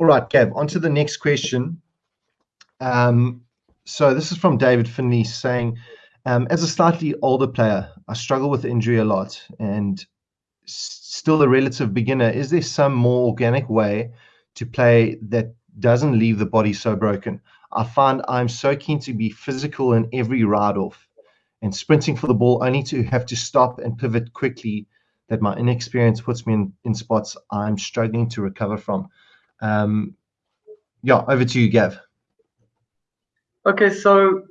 All right, Gav, on to the next question. Um, so this is from David Finley saying, um, as a slightly older player, I struggle with injury a lot and still a relative beginner. Is there some more organic way to play that doesn't leave the body so broken? I find I'm so keen to be physical in every ride off and sprinting for the ball only to have to stop and pivot quickly that my inexperience puts me in, in spots I'm struggling to recover from. Um, yeah, over to you, Gav. Okay, so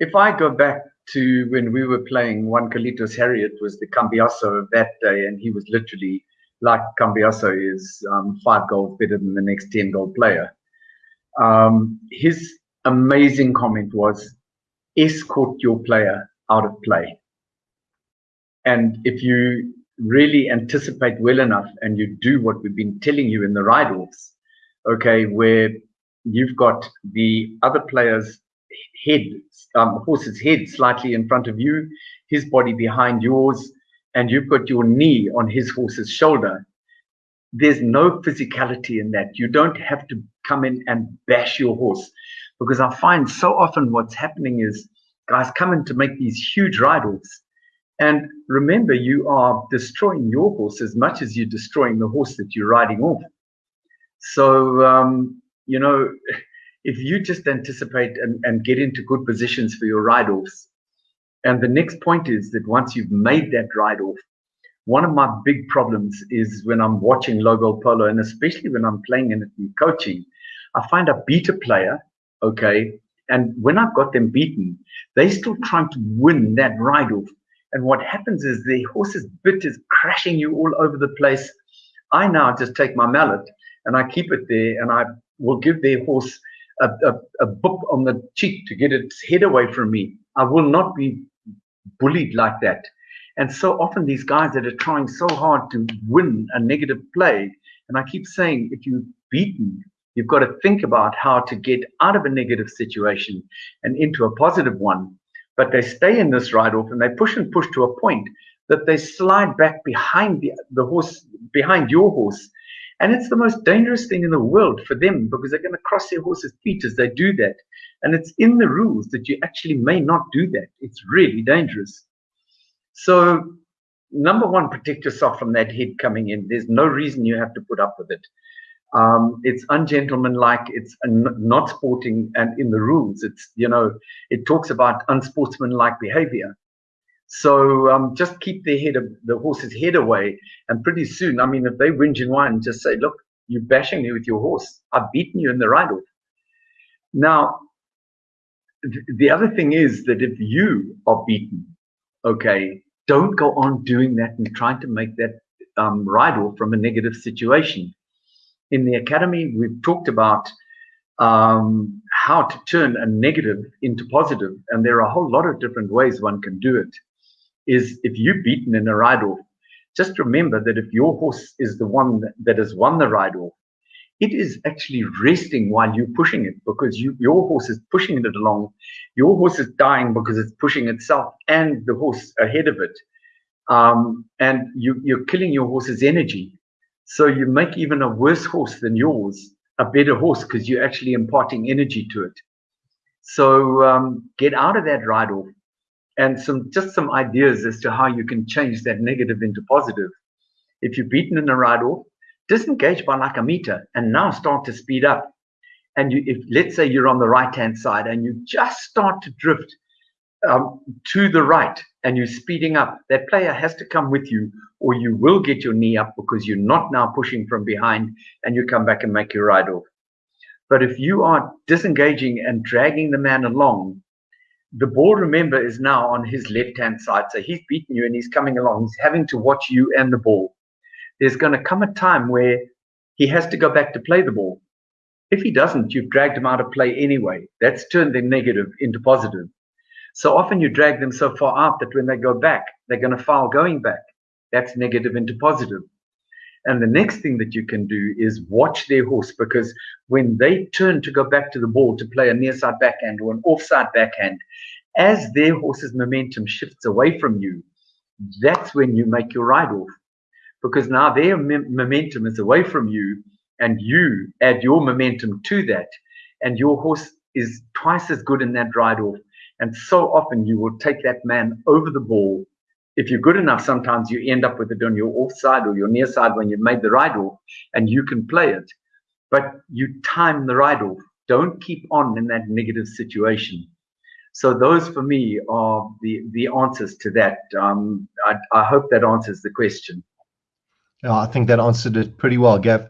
if I go back to when we were playing Juan Carlitos Harriott was the Cambiaso of that day, and he was literally like Cambiaso is um, five goals better than the next 10 goal player. Um, his amazing comment was escort your player out of play. And if you really anticipate well enough and you do what we've been telling you in the ride offs, okay, where you've got the other player's head, um, horse's head slightly in front of you, his body behind yours, and you've got your knee on his horse's shoulder. There's no physicality in that. You don't have to come in and bash your horse because I find so often what's happening is guys come in to make these huge ride offs. And remember, you are destroying your horse as much as you're destroying the horse that you're riding off. So, um, you know, if you just anticipate and, and get into good positions for your ride offs, and the next point is that once you've made that ride off, one of my big problems is when I'm watching low goal polo, and especially when I'm playing in, in coaching, I find a beat a player, okay, and when I've got them beaten, they're still trying to win that ride off. And what happens is the horse's bit is crashing you all over the place. I now just take my mallet and I keep it there and I will give their horse a, a, a book on the cheek to get its head away from me. I will not be bullied like that. And so often these guys that are trying so hard to win a negative play, and I keep saying, if you're beaten, you've got to think about how to get out of a negative situation and into a positive one. But they stay in this ride off and they push and push to a point that they slide back behind the, the horse, behind your horse, and it's the most dangerous thing in the world for them because they're going to cross their horse's feet as they do that. And it's in the rules that you actually may not do that. It's really dangerous. So, number one, protect yourself from that head coming in. There's no reason you have to put up with it. Um, it's ungentlemanlike. It's not sporting, and in the rules, it's you know, it talks about unsportsmanlike behavior. So um, just keep their head, the horse's head away, and pretty soon, I mean, if they whinge and whine, just say, "Look, you're bashing me with your horse. I've beaten you in the ride off." Now, th- the other thing is that if you are beaten, okay, don't go on doing that and trying to make that um, ride off from a negative situation. In the academy, we've talked about um, how to turn a negative into positive, and there are a whole lot of different ways one can do it is if you're beaten in a ride off, just remember that if your horse is the one that has won the ride off, it is actually resting while you're pushing it because you, your horse is pushing it along. Your horse is dying because it's pushing itself and the horse ahead of it. Um, and you, you're killing your horse's energy. So you make even a worse horse than yours a better horse because you're actually imparting energy to it. So um, get out of that ride off and some just some ideas as to how you can change that negative into positive. If you're beaten in a ride off, disengage by like a meter and now start to speed up. And you, if let's say you're on the right hand side and you just start to drift um, to the right and you're speeding up, that player has to come with you or you will get your knee up because you're not now pushing from behind and you come back and make your ride off. But if you are disengaging and dragging the man along, the ball, remember, is now on his left hand side. So he's beaten you and he's coming along. He's having to watch you and the ball. There's going to come a time where he has to go back to play the ball. If he doesn't, you've dragged him out of play anyway. That's turned their negative into positive. So often you drag them so far out that when they go back, they're going to foul going back. That's negative into positive. And the next thing that you can do is watch their horse because when they turn to go back to the ball to play a near side backhand or an offside backhand, as their horse's momentum shifts away from you, that's when you make your ride off. Because now their momentum is away from you and you add your momentum to that, and your horse is twice as good in that ride off. And so often you will take that man over the ball. If you're good enough, sometimes you end up with it on your offside or your near side when you've made the ride off and you can play it. But you time the ride off. Don't keep on in that negative situation. So those for me are the, the answers to that. Um, I, I hope that answers the question. I think that answered it pretty well, Gav.